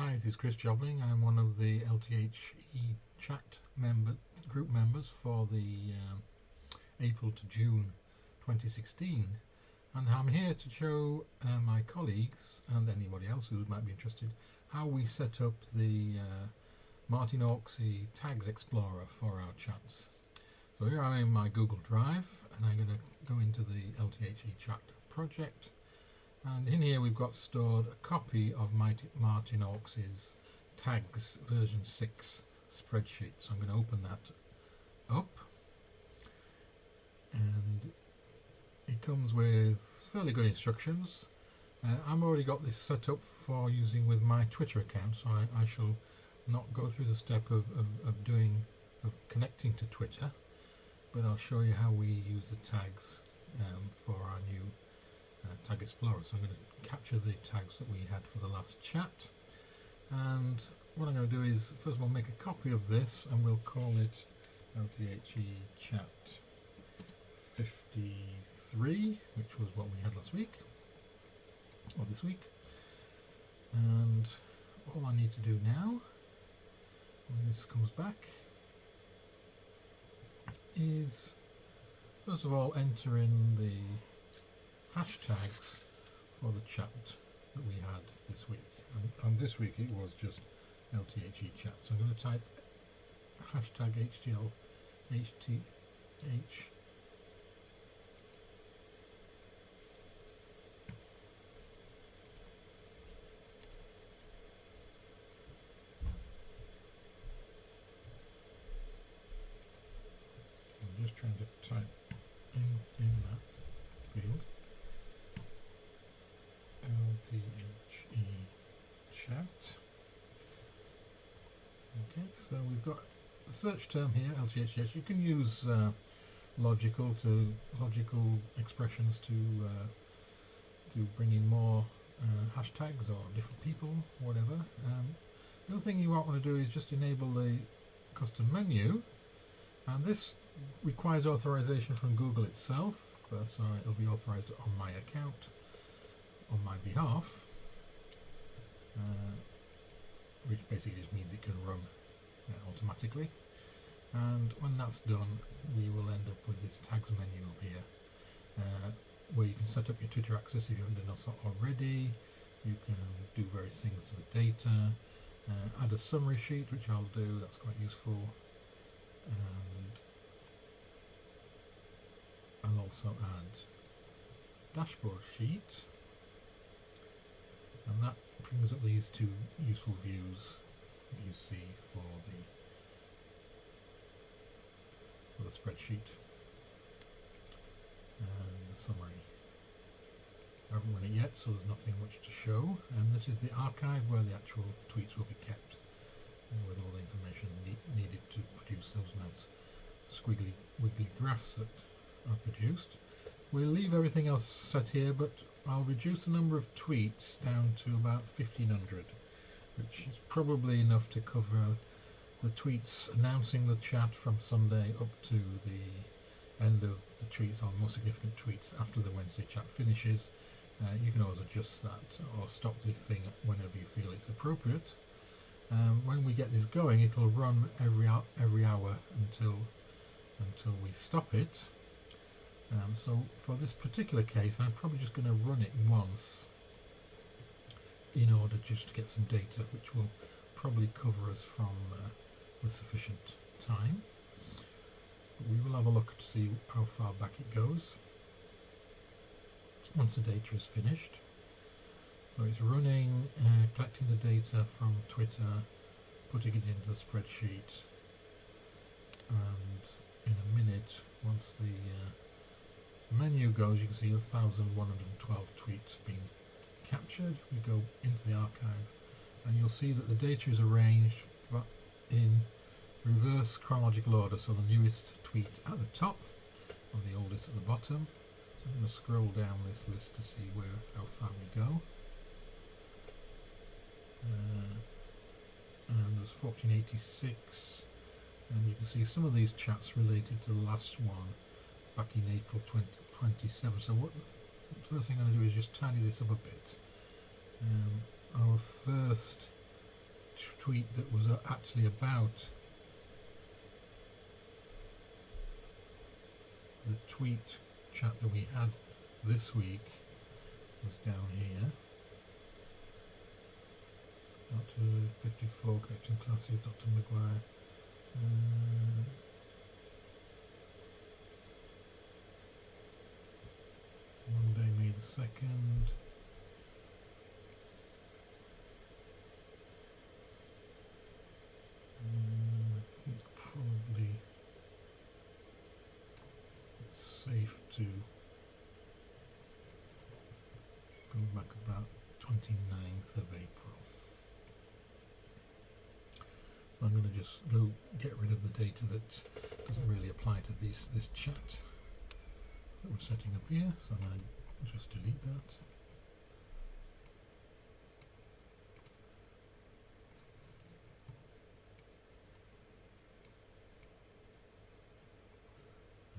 Hi, this is Chris Jobling. I'm one of the LTHE chat member group members for the um, April to June 2016 and I'm here to show uh, my colleagues and anybody else who might be interested how we set up the uh, Martin Hawksey Tags Explorer for our chats. So here I'm in my Google Drive and I'm going to go into the LTHE chat project and in here we've got stored a copy of Martin Hawksey's tags version 6 spreadsheet. So I'm going to open that up and it comes with fairly good instructions. Uh, I've already got this set up for using with my Twitter account so I, I shall not go through the step of, of, of doing of connecting to Twitter but I'll show you how we use the tags um, for our new uh, Tag Explorer. So I'm going to capture the tags that we had for the last chat and what I'm going to do is first of all make a copy of this and we'll call it LTHE chat 53 which was what we had last week or this week and all I need to do now when this comes back is first of all enter in the hashtags for the chat that we had this week. And, and this week it was just LTHE chat. So I'm going to type hashtag HTL HTH so we've got the search term here, LTHS. You can use uh, logical to logical expressions to uh, to bring in more uh, hashtags or different people, whatever. Um, the other thing you might want to do is just enable the custom menu, and this requires authorization from Google itself, so it'll be authorized on my account on my behalf, uh, which basically just means it can run uh, automatically. And when that's done we will end up with this tags menu up here uh, where you can set up your Twitter access if you haven't done so already. You can do various things to the data uh, add a summary sheet which I'll do that's quite useful. And I'll also add dashboard sheet. And that brings up these two useful views that you see for the for the spreadsheet and the summary. I haven't run it yet so there's nothing much to show and this is the archive where the actual tweets will be kept with all the information ne needed to produce those nice squiggly wiggly graphs that are produced. We'll leave everything else set here but I'll reduce the number of tweets down to about 1500 which is probably enough to cover the tweets announcing the chat from Sunday up to the end of the tweets or more significant tweets after the Wednesday chat finishes. Uh, you can always adjust that or stop this thing whenever you feel it's appropriate. Um, when we get this going, it'll run every every hour until until we stop it. Um, so for this particular case, I'm probably just going to run it once in order just to get some data which will probably cover us from uh, with sufficient time. But we will have a look to see how far back it goes once the data is finished. So it's running, uh, collecting the data from Twitter, putting it into the spreadsheet and in a minute once the uh, menu goes you can see 1112 tweets being captured, we go into the archive and you'll see that the data is arranged in reverse chronological order, so the newest tweet at the top and the oldest at the bottom. I'm going to scroll down this list to see where how far we go. Uh, and there's 1486 and you can see some of these chats related to the last one back in April 2027 so what the first thing I'm going to do is just tidy this up a bit. Um, our first tweet that was actually about the tweet chat that we had this week was down here. Dr. 54, collecting classes, Dr. McGuire. Uh, Monday, May the 2nd. Uh, I think probably it's safe to go back about 29th of April. I'm going to just go get rid of the data that doesn't really apply to these this chat that we're setting up here. So I'm going to just delete that.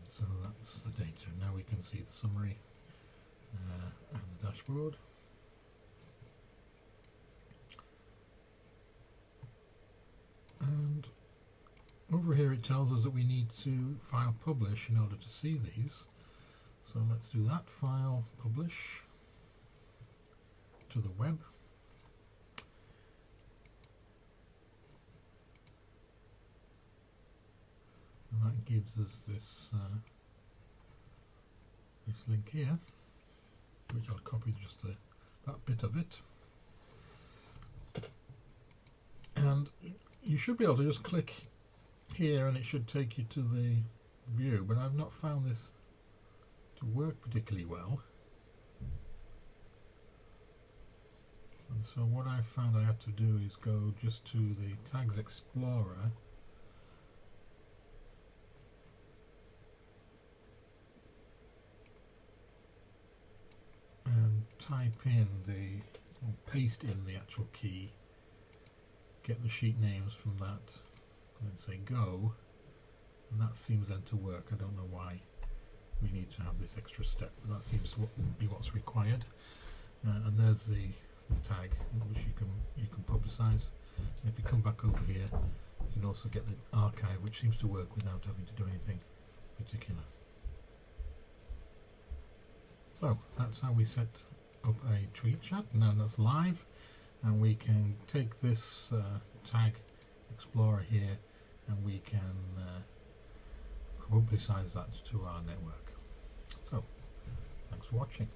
So that's the data. Now we can see the summary uh, and the dashboard. And over here it tells us that we need to file publish in order to see these. So let's do that, file publish to the web. And that gives us this uh, this link here, which I'll copy just the, that bit of it. And you should be able to just click here and it should take you to the view, but I've not found this to work particularly well. And so what I found I had to do is go just to the Tags Explorer. And type in the, or paste in the actual key, get the sheet names from that, and then say go, and that seems then to work. I don't know why we need to have this extra step, but that seems to be what's required. Uh, and there's the, the tag which you can you can publicize. And if you come back over here, you can also get the archive, which seems to work without having to do anything particular. So that's how we set up a tweet chat. Now that's live, and we can take this uh, tag explorer here, and we can uh, publicize that to our network. So, thanks for watching.